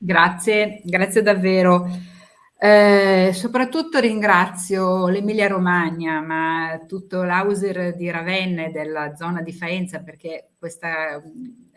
Grazie, grazie davvero. Eh, soprattutto ringrazio l'Emilia Romagna, ma tutto l'Auser di Ravenna e della zona di Faenza, perché questa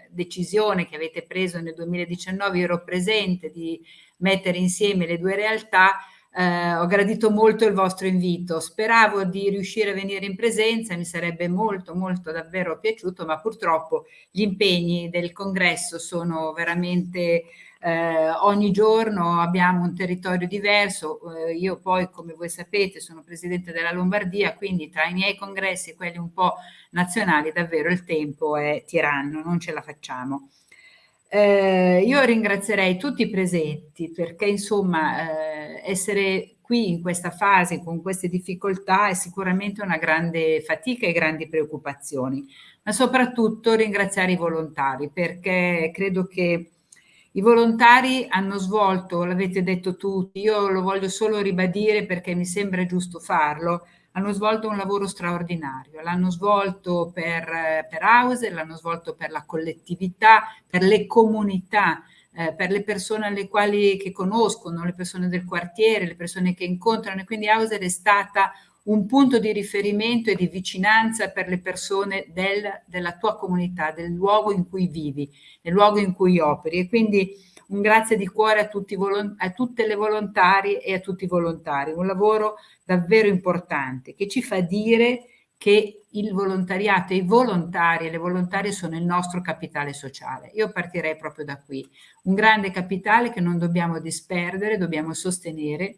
decisione che avete preso nel 2019, io ero presente, di mettere insieme le due realtà, eh, ho gradito molto il vostro invito, speravo di riuscire a venire in presenza, mi sarebbe molto molto davvero piaciuto, ma purtroppo gli impegni del congresso sono veramente eh, ogni giorno abbiamo un territorio diverso, eh, io poi come voi sapete sono presidente della Lombardia, quindi tra i miei congressi e quelli un po' nazionali davvero il tempo è tiranno, non ce la facciamo. Eh, io ringrazierei tutti i presenti perché insomma eh, essere qui in questa fase con queste difficoltà è sicuramente una grande fatica e grandi preoccupazioni, ma soprattutto ringraziare i volontari perché credo che i volontari hanno svolto, l'avete detto tutti, io lo voglio solo ribadire perché mi sembra giusto farlo, hanno svolto un lavoro straordinario, l'hanno svolto per, per House, l'hanno svolto per la collettività, per le comunità, eh, per le persone alle quali che conoscono, le persone del quartiere, le persone che incontrano. E quindi Hauser è stata un punto di riferimento e di vicinanza per le persone del, della tua comunità, del luogo in cui vivi, del luogo in cui operi. E quindi un grazie di cuore a, tutti, a tutte le volontarie e a tutti i volontari. Un lavoro davvero importante che ci fa dire che il volontariato, i volontari e le volontarie sono il nostro capitale sociale. Io partirei proprio da qui. Un grande capitale che non dobbiamo disperdere, dobbiamo sostenere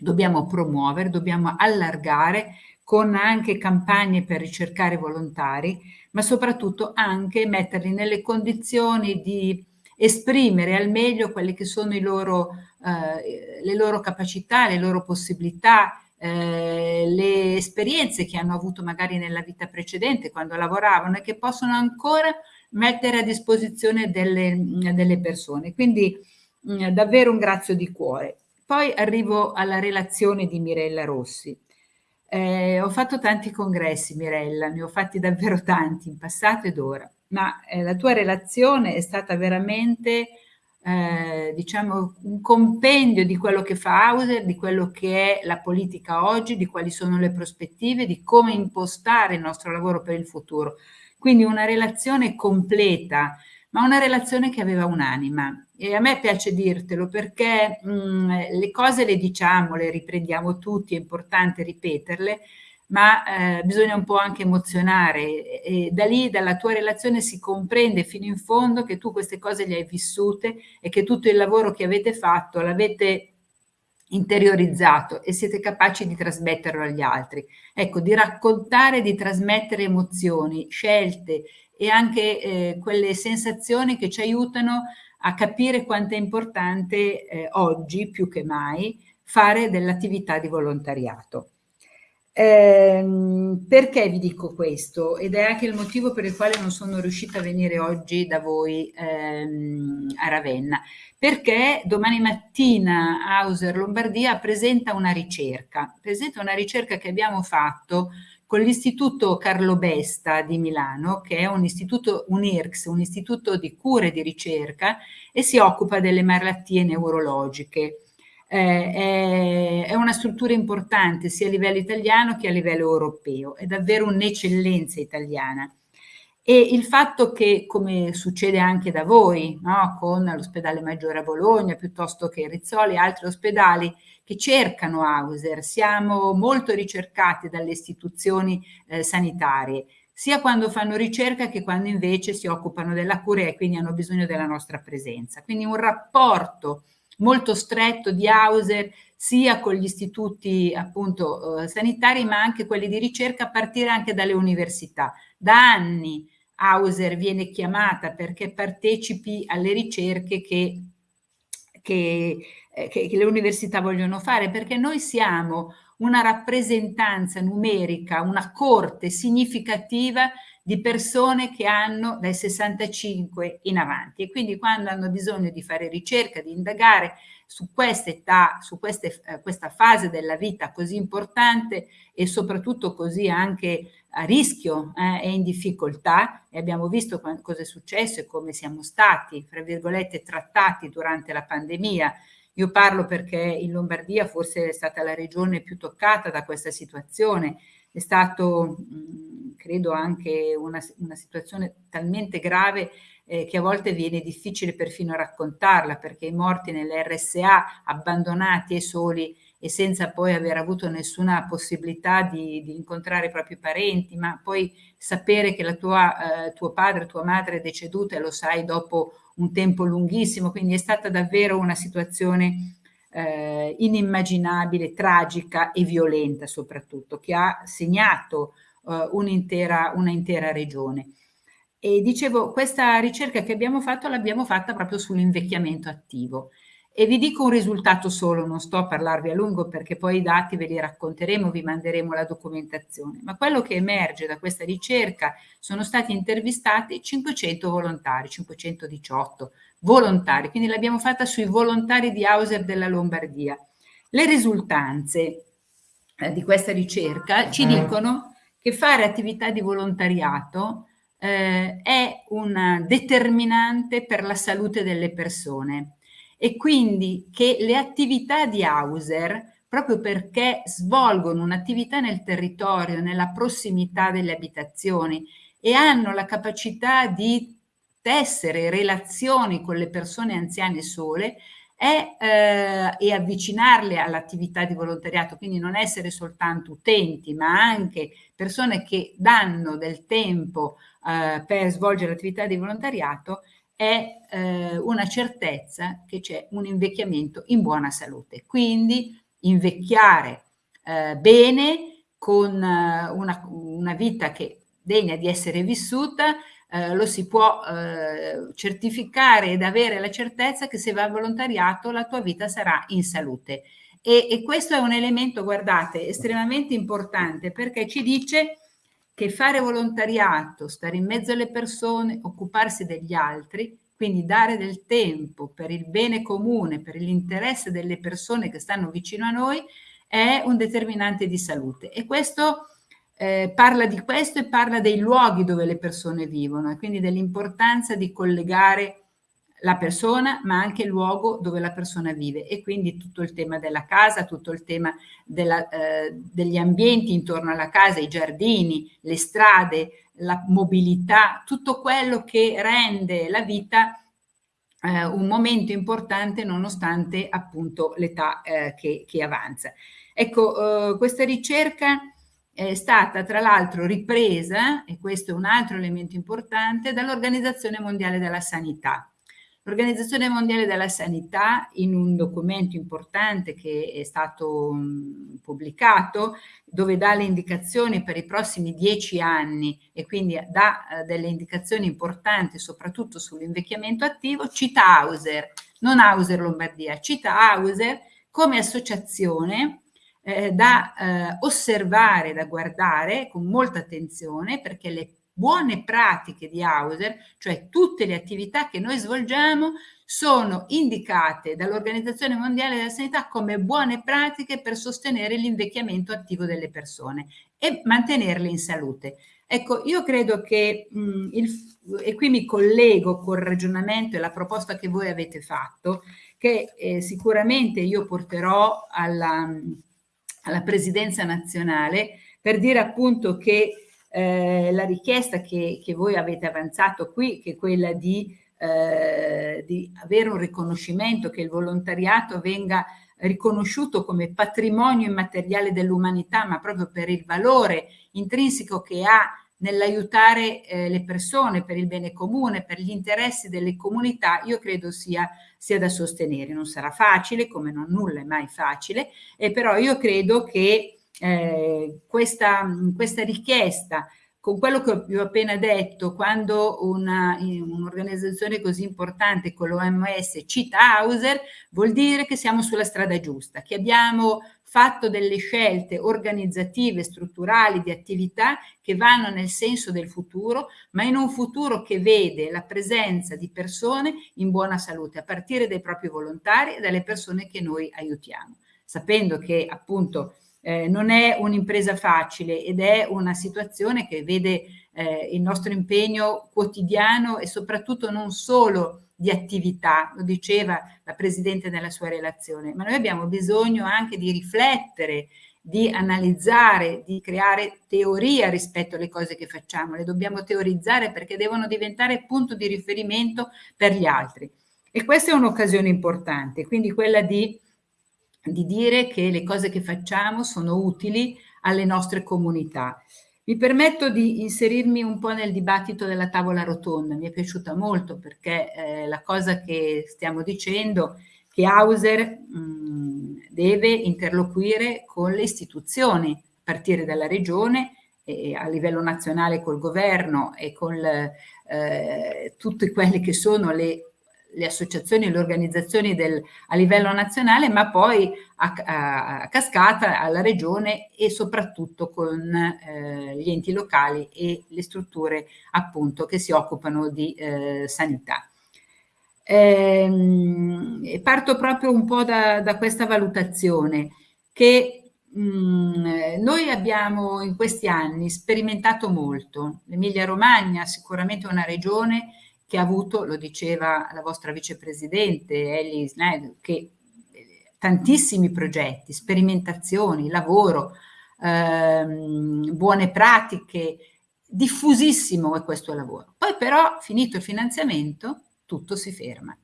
dobbiamo promuovere, dobbiamo allargare con anche campagne per ricercare volontari, ma soprattutto anche metterli nelle condizioni di esprimere al meglio quelle che sono loro, eh, le loro capacità, le loro possibilità, eh, le esperienze che hanno avuto magari nella vita precedente quando lavoravano e che possono ancora mettere a disposizione delle, delle persone. Quindi mh, davvero un grazie di cuore. Poi arrivo alla relazione di Mirella Rossi. Eh, ho fatto tanti congressi, Mirella, ne ho fatti davvero tanti in passato ed ora, ma eh, la tua relazione è stata veramente, eh, diciamo, un compendio di quello che fa Hauser, di quello che è la politica oggi, di quali sono le prospettive, di come impostare il nostro lavoro per il futuro. Quindi una relazione completa, ma una relazione che aveva un'anima. E a me piace dirtelo perché mh, mm, le cose le diciamo, le riprendiamo tutti, è importante ripeterle, ma eh, bisogna un po' anche emozionare e da lì, dalla tua relazione si comprende fino in fondo che tu queste cose le hai vissute e che tutto il lavoro che avete fatto l'avete interiorizzato e siete capaci di trasmetterlo agli altri. Ecco, di raccontare, di trasmettere emozioni, scelte e anche eh, quelle sensazioni che ci aiutano a capire quanto è importante eh, oggi, più che mai, fare dell'attività di volontariato. Eh, perché vi dico questo? Ed è anche il motivo per il quale non sono riuscita a venire oggi da voi ehm, a Ravenna. Perché domani mattina Hauser Lombardia presenta una ricerca, presenta una ricerca che abbiamo fatto con l'Istituto Carlo Besta di Milano, che è un istituto, un IRCS, un istituto di cura e di ricerca, e si occupa delle malattie neurologiche. Eh, è, una struttura importante sia a livello italiano che a livello europeo, è davvero un'eccellenza italiana. E il fatto che, come succede anche da voi, no, con l'ospedale Maggiore a Bologna, piuttosto che Rizzoli e altri ospedali, che cercano Hauser, siamo molto ricercati dalle istituzioni eh, sanitarie, sia quando fanno ricerca che quando invece si occupano della cura e quindi hanno bisogno della nostra presenza. Quindi un rapporto molto stretto di Hauser sia con gli istituti appunto eh, sanitari ma anche quelli di ricerca a partire anche dalle università. Da anni Hauser viene chiamata perché partecipi alle ricerche che, che eh, che, che le università vogliono fare, perché noi siamo una rappresentanza numerica, una corte significativa di persone che hanno dai 65 in avanti e quindi quando hanno bisogno di fare ricerca, di indagare su questa età, su queste, eh, questa fase della vita così importante e soprattutto così anche a rischio eh, e in difficoltà e abbiamo visto cosa è successo e come siamo stati, fra virgolette, trattati durante la pandemia. Io parlo perché in Lombardia forse è stata la regione più toccata da questa situazione, è stato, credo, anche una, una, situazione talmente grave eh, che a volte viene difficile perfino raccontarla perché i morti nelle RSA abbandonati e soli e senza poi aver avuto nessuna possibilità di, di incontrare i propri parenti, ma poi sapere che la tua, eh, tuo padre, tua madre è deceduta e lo sai dopo un tempo lunghissimo, quindi è stata davvero una situazione eh, inimmaginabile, tragica e violenta soprattutto, che ha segnato eh, un'intera un regione. E dicevo, questa ricerca che abbiamo fatto l'abbiamo fatta proprio sull'invecchiamento attivo e vi dico un risultato solo, non sto a parlarvi a lungo perché poi i dati ve li racconteremo, vi manderemo la documentazione, ma quello che emerge da questa ricerca sono stati intervistati 500 volontari, 518 volontari, quindi l'abbiamo fatta sui volontari di Hauser della Lombardia. Le risultanze eh, di questa ricerca ci dicono che fare attività di volontariato eh, è un determinante per la salute delle persone e quindi che le attività di Hauser, proprio perché svolgono un'attività nel territorio, nella prossimità delle abitazioni e hanno la capacità di tessere relazioni con le persone anziane sole, è, eh, e avvicinarle all'attività di volontariato, quindi non essere soltanto utenti, ma anche persone che danno del tempo eh, per svolgere l'attività di volontariato, è eh, una certezza che c'è un invecchiamento in buona salute. Quindi invecchiare eh, bene con eh, una, una, vita che degna di essere vissuta eh, lo si può eh, certificare ed avere la certezza che se va a volontariato la tua vita sarà in salute. E, e questo è un elemento, guardate, estremamente importante perché ci dice che fare volontariato, stare in mezzo alle persone, occuparsi degli altri, quindi dare del tempo per il bene comune, per l'interesse delle persone che stanno vicino a noi, è un determinante di salute. E questo eh, parla di questo e parla dei luoghi dove le persone vivono e quindi dell'importanza di collegare la persona ma anche il luogo dove la persona vive e quindi tutto il tema della casa, tutto il tema della, eh, degli ambienti intorno alla casa, i giardini, le strade, la mobilità, tutto quello che rende la vita eh, un momento importante nonostante appunto l'età eh, che, che, avanza. Ecco, eh, questa ricerca è stata tra l'altro ripresa, e questo è un altro elemento importante, dall'Organizzazione Mondiale della Sanità. L'Organizzazione Mondiale della Sanità in un documento importante che è stato pubblicato dove dà le indicazioni per i prossimi dieci anni e quindi dà eh, delle indicazioni importanti soprattutto sull'invecchiamento attivo, cita Hauser, non Hauser Lombardia, cita Hauser come associazione eh, da eh, osservare, da guardare con molta attenzione perché le buone pratiche di Hauser, cioè tutte le attività che noi svolgiamo, sono indicate dall'Organizzazione Mondiale della Sanità come buone pratiche per sostenere l'invecchiamento attivo delle persone e mantenerle in salute. Ecco, io credo che, mh, il, e qui mi collego col ragionamento e la proposta che voi avete fatto, che eh, sicuramente io porterò alla, alla presidenza nazionale per dire appunto che eh, la richiesta che, che, voi avete avanzato qui, che è quella di, eh, di avere un riconoscimento, che il volontariato venga riconosciuto come patrimonio immateriale dell'umanità, ma proprio per il valore intrinseco che ha nell'aiutare eh, le persone per il bene comune, per gli interessi delle comunità, io credo sia, sia da sostenere. Non sarà facile, come non nulla è mai facile, eh, però io credo che eh, questa, questa richiesta con quello che vi ho appena detto, quando un'organizzazione un così importante come l'OMS cita Hauser, vuol dire che siamo sulla strada giusta, che abbiamo fatto delle scelte organizzative, strutturali, di attività che vanno nel senso del futuro, ma in un futuro che vede la presenza di persone in buona salute, a partire dai propri volontari e dalle persone che noi aiutiamo, sapendo che appunto eh, non è un'impresa facile ed è una situazione che vede eh, il nostro impegno quotidiano e soprattutto non solo di attività, lo diceva la Presidente nella sua relazione, ma noi abbiamo bisogno anche di riflettere, di analizzare, di creare teoria rispetto alle cose che facciamo, le dobbiamo teorizzare perché devono diventare punto di riferimento per gli altri. E questa è un'occasione importante, quindi quella di di dire che le cose che facciamo sono utili alle nostre comunità. Mi permetto di inserirmi un po' nel dibattito della tavola rotonda, mi è piaciuta molto perché eh, la cosa che stiamo dicendo è che Hauser mh, deve interloquire con le istituzioni, a partire dalla regione e a livello nazionale col governo e con eh, tutte quelle che sono le le associazioni e le organizzazioni del, a livello nazionale, ma poi a, a, a, cascata alla regione e soprattutto con eh, gli enti locali e le strutture appunto che si occupano di eh, sanità. Ehm, parto proprio un po' da, da questa valutazione che mm, noi abbiamo in questi anni sperimentato molto. L'Emilia Romagna sicuramente una regione che ha avuto, lo diceva la vostra vicepresidente Ellie Snyder, che eh, tantissimi progetti, sperimentazioni, lavoro, ehm, buone pratiche, diffusissimo è questo lavoro. Poi però, finito il finanziamento, tutto si ferma.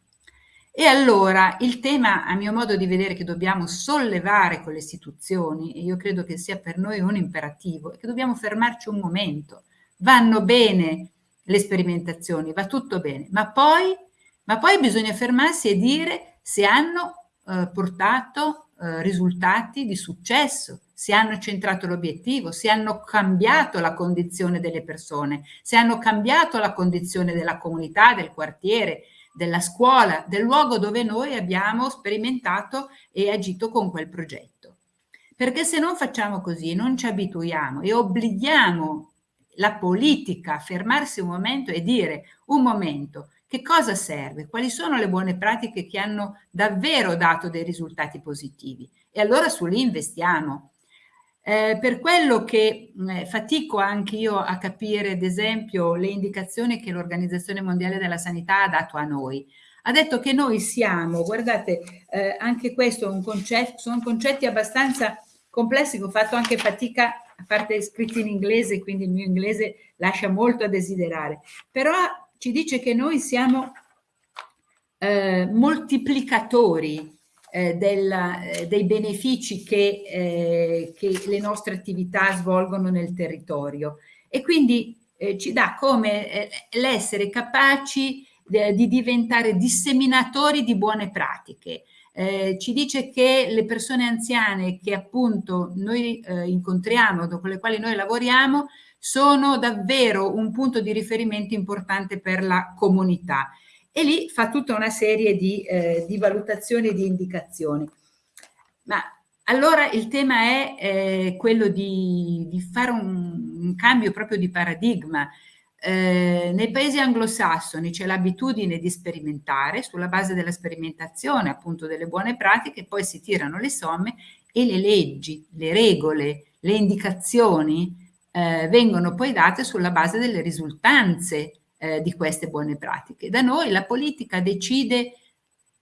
E allora il tema, a mio modo di vedere, che dobbiamo sollevare con le istituzioni, e io credo che sia per noi un imperativo, è che dobbiamo fermarci un momento. Vanno bene le sperimentazioni, va tutto bene, ma poi, ma poi bisogna fermarsi e dire se hanno eh, portato eh, risultati di successo, se hanno centrato l'obiettivo, se hanno cambiato la condizione delle persone, se hanno cambiato la condizione della comunità, del quartiere, della scuola, del luogo dove noi abbiamo sperimentato e agito con quel progetto. Perché se non facciamo così, non ci abituiamo e obblighiamo la politica fermarsi un momento e dire un momento che cosa serve, quali sono le buone pratiche che hanno davvero dato dei risultati positivi e allora su lì investiamo. Eh, per quello che eh, fatico anche io a capire, ad esempio, le indicazioni che l'Organizzazione Mondiale della Sanità ha dato a noi. Ha detto che noi siamo, guardate, eh, anche questo un concetto, sono concetti abbastanza complessi che ho fatto anche fatica a parte scritti in inglese, quindi il mio inglese lascia molto a desiderare, però ci dice che noi siamo eh, moltiplicatori eh, della, eh, dei benefici che, eh, che, le nostre attività svolgono nel territorio. E quindi eh, ci dà come l'essere capaci di diventare disseminatori di buone pratiche, eh, ci dice che le persone anziane che appunto noi eh, incontriamo, con le quali noi lavoriamo, sono davvero un punto di riferimento importante per la comunità. E lì fa tutta una serie di, eh, di valutazioni e di indicazioni. Ma allora il tema è eh, quello di, di fare un, un, cambio proprio di paradigma, eh, nei paesi anglosassoni c'è l'abitudine di sperimentare, sulla base della sperimentazione appunto delle buone pratiche, poi si tirano le somme e le leggi, le regole, le indicazioni eh, vengono poi date sulla base delle risultanze eh, di queste buone pratiche. Da noi la politica decide,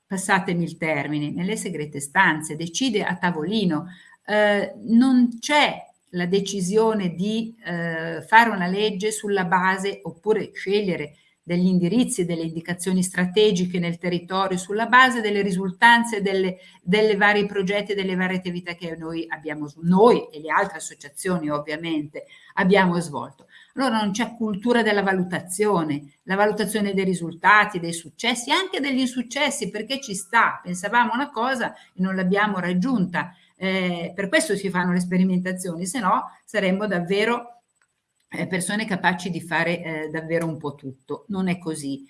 passatemi il termine, nelle segrete stanze, decide a tavolino, eh, non c'è la decisione di eh, fare una legge sulla base oppure scegliere degli indirizzi delle indicazioni strategiche nel territorio sulla base delle risultanze delle, delle vari progetti e delle varie attività che noi abbiamo, noi e le altre associazioni ovviamente, abbiamo svolto. Allora non c'è cultura della valutazione, la valutazione dei risultati, dei successi, anche degli insuccessi, perché ci sta, pensavamo una cosa e non l'abbiamo raggiunta, eh, per questo si fanno le sperimentazioni, se no saremmo davvero eh, persone capaci di fare eh, davvero un po' tutto. Non è così.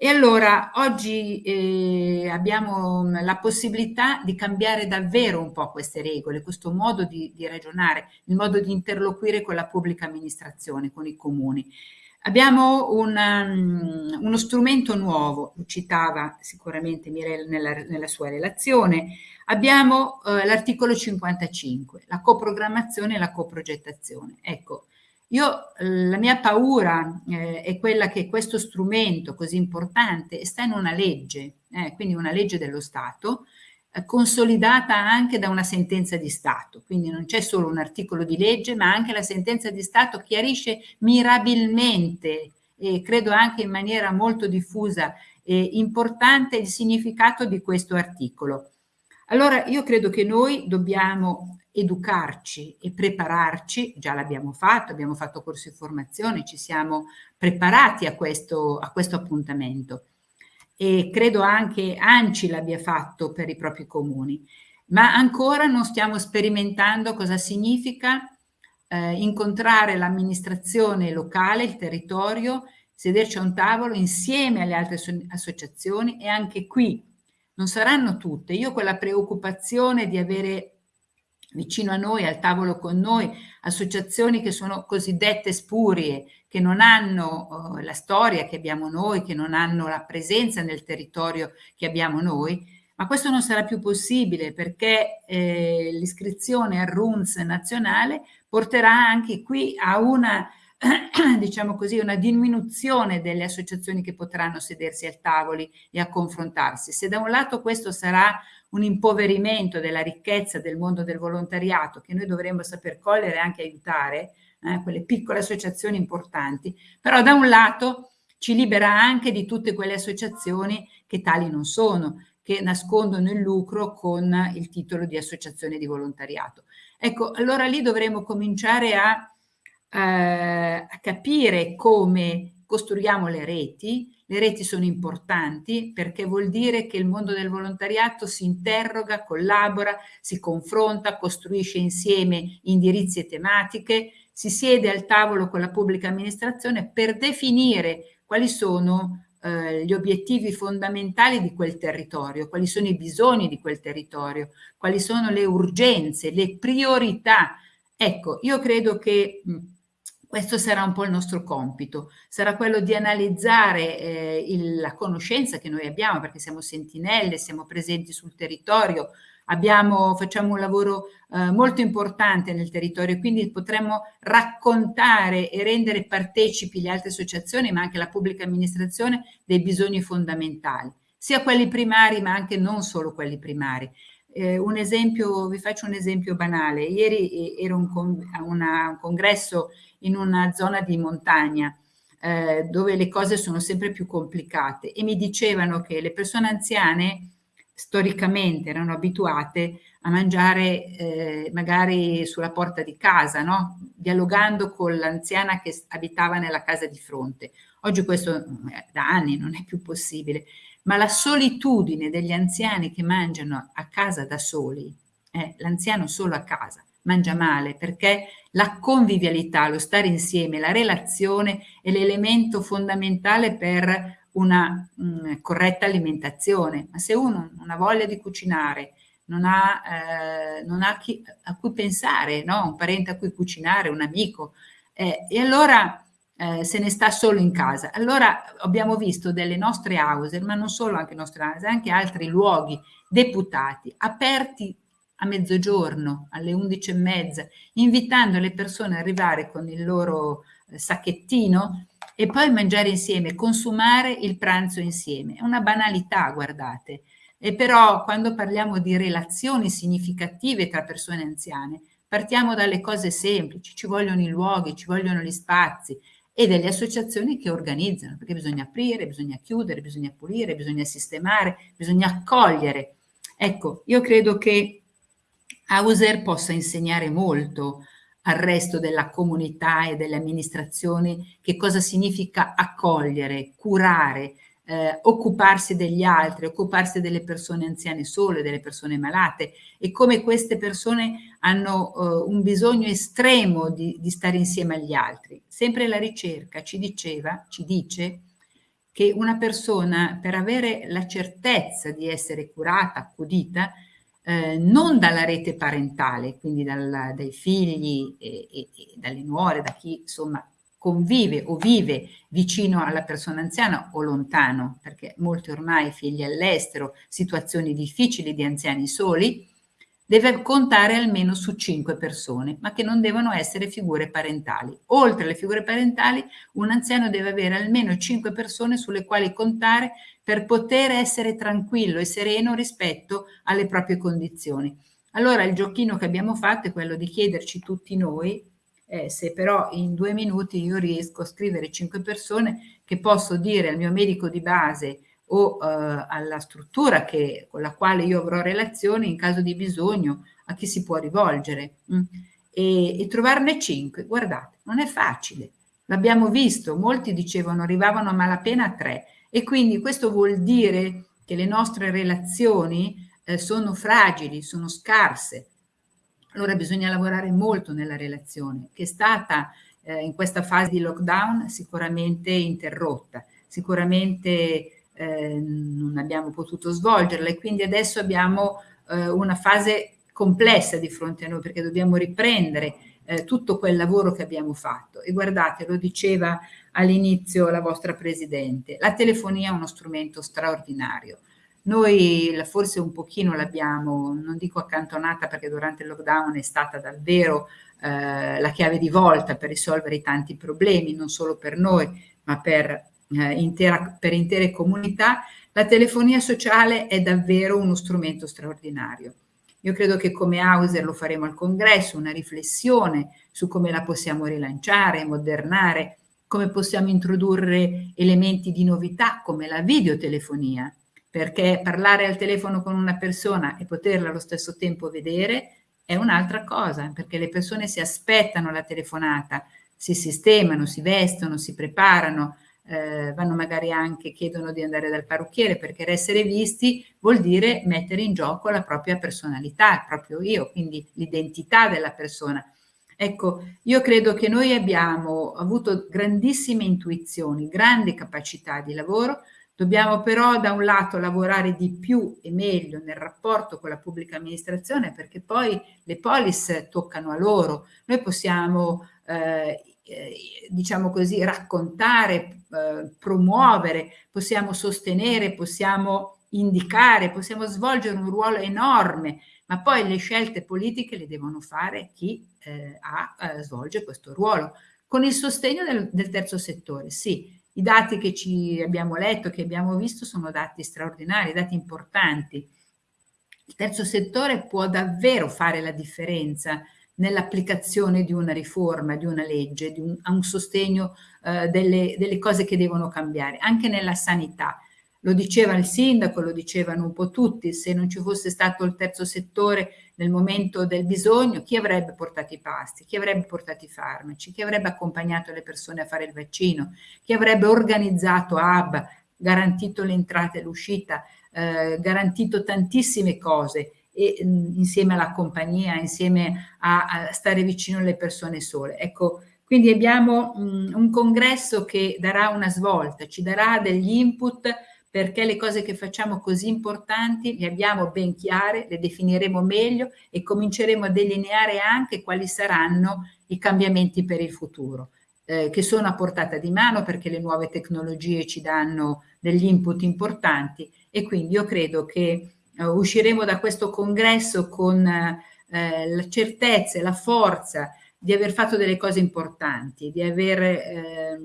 E allora oggi eh, abbiamo mm, la possibilità di cambiare davvero un po' queste regole, questo modo di, di ragionare, il modo di interloquire con la pubblica amministrazione, con i comuni. Abbiamo una, um, uno strumento nuovo, lo citava sicuramente Mirel nella, nella sua relazione, abbiamo uh, l'articolo 55, la coprogrammazione e la coprogettazione. Ecco, io, la mia paura eh, è quella che questo strumento così importante sta in una legge, eh, quindi una legge dello Stato, eh, consolidata anche da una sentenza di Stato. Quindi non c'è solo un articolo di legge, ma anche la sentenza di Stato chiarisce mirabilmente e credo anche in maniera molto diffusa e importante il significato di questo articolo. Allora io credo che noi dobbiamo educarci e prepararci, già l'abbiamo fatto, abbiamo fatto corsi di formazione, ci siamo preparati a questo, a questo appuntamento e credo anche ANCI l'abbia fatto per i propri comuni, ma ancora non stiamo sperimentando cosa significa eh, incontrare l'amministrazione locale, il territorio, sederci a un tavolo insieme alle altre associazioni e anche qui non saranno tutte. Io quella preoccupazione di avere vicino a noi, al tavolo con noi, associazioni che sono cosiddette spurie, che non hanno uh, la storia che abbiamo noi, che non hanno la presenza nel territorio che abbiamo noi, ma questo non sarà più possibile perché eh, l'iscrizione al RUNS nazionale porterà anche qui a una, diciamo così, una diminuzione delle associazioni che potranno sedersi al tavoli e a confrontarsi. Se da un lato questo sarà un impoverimento della ricchezza del mondo del volontariato che noi dovremmo saper cogliere e anche aiutare, eh, quelle piccole associazioni importanti, però da un lato ci libera anche di tutte quelle associazioni che tali non sono, che nascondono il lucro con il titolo di associazione di volontariato. Ecco, allora lì dovremmo cominciare a, eh, a capire come costruiamo le reti, le reti sono importanti perché vuol dire che il mondo del volontariato si interroga, collabora, si confronta, costruisce insieme indirizzi e tematiche, si siede al tavolo con la pubblica amministrazione per definire quali sono eh, gli obiettivi fondamentali di quel territorio, quali sono i bisogni di quel territorio, quali sono le urgenze, le priorità. Ecco, io credo che questo sarà un po' il nostro compito, sarà quello di analizzare eh, il, la conoscenza che noi abbiamo, perché siamo sentinelle, siamo presenti sul territorio, abbiamo, facciamo un lavoro eh, molto importante nel territorio, quindi potremmo raccontare e rendere partecipi le altre associazioni, ma anche la pubblica amministrazione, dei bisogni fondamentali, sia quelli primari, ma anche non solo quelli primari. Eh, un esempio, vi faccio un esempio banale. Ieri ero un, con, una, un congresso in una zona di montagna eh, dove le cose sono sempre più complicate e mi dicevano che le persone anziane storicamente erano abituate a mangiare eh, magari sulla porta di casa, no? dialogando con l'anziana che abitava nella casa di fronte. Oggi questo eh, da anni non è più possibile, ma la solitudine degli anziani che mangiano a casa da soli, eh, l'anziano solo a casa, mangia male perché la convivialità, lo stare insieme, la relazione è l'elemento fondamentale per una mh, mm, corretta alimentazione. Ma se uno non ha voglia di cucinare, non ha, eh, non ha chi, a cui pensare, no? un parente a cui cucinare, un amico, eh, e allora eh, se ne sta solo in casa. Allora abbiamo visto delle nostre house, ma non solo anche nostre house, anche altri luoghi deputati, aperti a mezzogiorno, alle 11 e mezza, invitando le persone ad arrivare con il loro eh, sacchettino e poi mangiare insieme, consumare il pranzo insieme. È una banalità, guardate. E però quando parliamo di relazioni significative tra persone anziane, partiamo dalle cose semplici, ci vogliono i luoghi, ci vogliono gli spazi e delle associazioni che organizzano, perché bisogna aprire, bisogna chiudere, bisogna pulire, bisogna sistemare, bisogna accogliere. Ecco, io credo che Hauser possa insegnare molto al resto della comunità e delle amministrazioni che cosa significa accogliere, curare, eh, occuparsi degli altri, occuparsi delle persone anziane sole, delle persone malate e come queste persone hanno eh, un bisogno estremo di, di stare insieme agli altri. Sempre la ricerca ci diceva, ci dice che una persona per avere la certezza di essere curata, accudita, eh, non dalla rete parentale, quindi dal, dai figli e, e, e dalle nuore, da chi insomma convive o vive vicino alla persona anziana o lontano, perché molti ormai figli all'estero, situazioni difficili di anziani soli, deve contare almeno su cinque persone, ma che non devono essere figure parentali. Oltre alle figure parentali, un anziano deve avere almeno cinque persone sulle quali contare per poter essere tranquillo e sereno rispetto alle proprie condizioni. Allora il giochino che abbiamo fatto è quello di chiederci tutti noi eh, se però in due minuti io riesco a scrivere cinque persone che posso dire al mio medico di base o eh, alla struttura che, con la quale io avrò relazione in caso di bisogno, a chi si può rivolgere? Mm. e, e trovarne cinque. Guardate, non è facile, l'abbiamo visto, molti dicevano arrivavano a malapena a tre e quindi questo vuol dire che le nostre relazioni eh, sono fragili, sono scarse. Allora bisogna lavorare molto nella relazione, che è stata eh, in questa fase di lockdown sicuramente interrotta, sicuramente eh, non abbiamo potuto svolgerla e quindi adesso abbiamo eh, una fase complessa di fronte a noi perché dobbiamo riprendere eh, tutto quel lavoro che abbiamo fatto. E guardate lo diceva all'inizio la vostra Presidente la telefonia è uno strumento straordinario. Noi forse un pochino l'abbiamo non dico accantonata perché durante il lockdown è stata davvero eh, la chiave di volta per risolvere i tanti problemi non solo per noi ma per eh, intera, per intere comunità, la telefonia sociale è davvero uno strumento straordinario. Io credo che come Hauser lo faremo al congresso, una riflessione su come la possiamo rilanciare, modernare, come possiamo introdurre elementi di novità come la videotelefonia, perché parlare al telefono con una persona e poterla allo stesso tempo vedere è un'altra cosa, perché le persone si aspettano la telefonata, si sistemano, si vestono, si preparano, eh, vanno magari anche, chiedono di andare dal parrucchiere perché essere visti vuol dire mettere in gioco la propria personalità, il proprio io, quindi l'identità della persona. Ecco, io credo che noi abbiamo avuto grandissime intuizioni, grandi capacità di lavoro, dobbiamo però da un lato lavorare di più e meglio nel rapporto con la pubblica amministrazione perché poi le polis toccano a loro, noi possiamo eh, diciamo così, raccontare, eh, promuovere, possiamo sostenere, possiamo indicare, possiamo svolgere un ruolo enorme, ma poi le scelte politiche le devono fare chi eh, ha, eh, svolge questo ruolo, con il sostegno del, del terzo settore, sì. I dati che ci abbiamo letto, che abbiamo visto, sono dati straordinari, dati importanti. Il terzo settore può davvero fare la differenza nell'applicazione di una riforma, di una legge, di un, a un sostegno eh, delle, delle cose che devono cambiare, anche nella sanità. Lo diceva il sindaco, lo dicevano un po' tutti, se non ci fosse stato il terzo settore nel momento del bisogno, chi avrebbe portato i pasti, chi avrebbe portato i farmaci, chi avrebbe accompagnato le persone a fare il vaccino, chi avrebbe organizzato hub, garantito l'entrata e l'uscita, eh, garantito tantissime cose e, insieme alla compagnia, insieme a, a, stare vicino alle persone sole. Ecco, quindi abbiamo mh, un congresso che darà una svolta, ci darà degli input perché le cose che facciamo così importanti le abbiamo ben chiare, le definiremo meglio e cominceremo a delineare anche quali saranno i cambiamenti per il futuro, eh, che sono a portata di mano perché le nuove tecnologie ci danno degli input importanti e quindi io credo che usciremo da questo congresso con eh, la certezza e la forza di aver fatto delle cose importanti, di aver eh,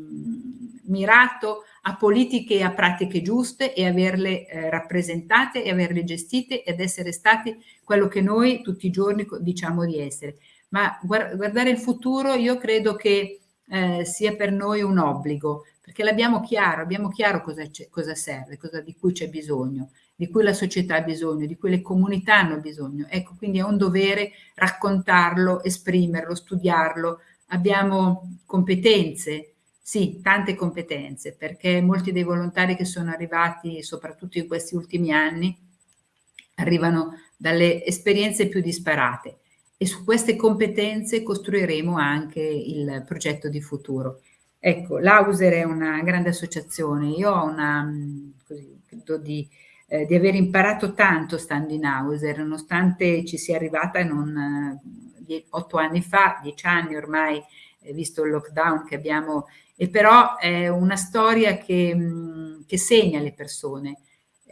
mirato a politiche e a pratiche giuste e averle eh, rappresentate e averle gestite ed essere stati quello che noi tutti i giorni diciamo di essere. Ma guardare il futuro io credo che eh, sia per noi un obbligo, perché l'abbiamo chiaro, abbiamo chiaro cosa, cosa serve, cosa, di cui c'è bisogno di cui la società ha bisogno, di cui le comunità hanno bisogno. Ecco, quindi è un dovere raccontarlo, esprimerlo, studiarlo. Abbiamo competenze, Sì, tante competenze, perché molti dei volontari che sono arrivati, soprattutto in questi ultimi anni, arrivano dalle esperienze più disparate e su queste competenze costruiremo anche il progetto di futuro. Ecco, l'Auser è una grande associazione, io ho una, così, credo di, eh, di, aver imparato tanto stando in Auser, nonostante ci sia arrivata non, eh, otto anni fa, dieci anni ormai, eh, visto il lockdown che abbiamo, e però è una storia che, mh, che segna le persone,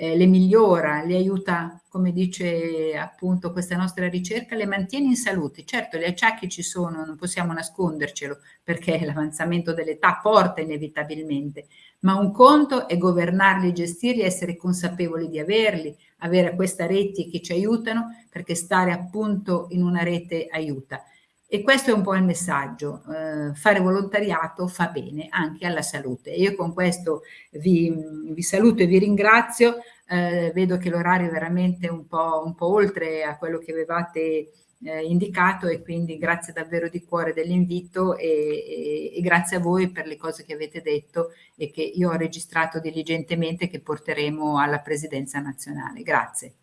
eh, le migliora, le aiuta, come dice appunto questa nostra ricerca, le mantiene in salute. Certo, gli acciacchi ci sono, non possiamo nascondercelo, perché l'avanzamento dell'età porta inevitabilmente, ma un conto è governarli, gestirli, essere consapevoli di averli, avere questa rete che ci aiutano, perché stare appunto in una rete aiuta. E questo è un po' il messaggio, eh, fare volontariato fa bene anche alla salute. Io con questo vi, vi saluto e vi ringrazio, eh, vedo che l'orario è veramente un po', un po', oltre a quello che avevate eh, indicato e quindi grazie davvero di cuore dell'invito e, e, e grazie a voi per le cose che avete detto e che io ho registrato diligentemente che porteremo alla Presidenza nazionale. Grazie.